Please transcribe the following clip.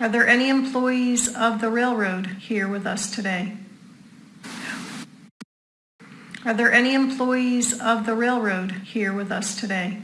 Are there any employees of the railroad here with us today? Are there any employees of the railroad here with us today?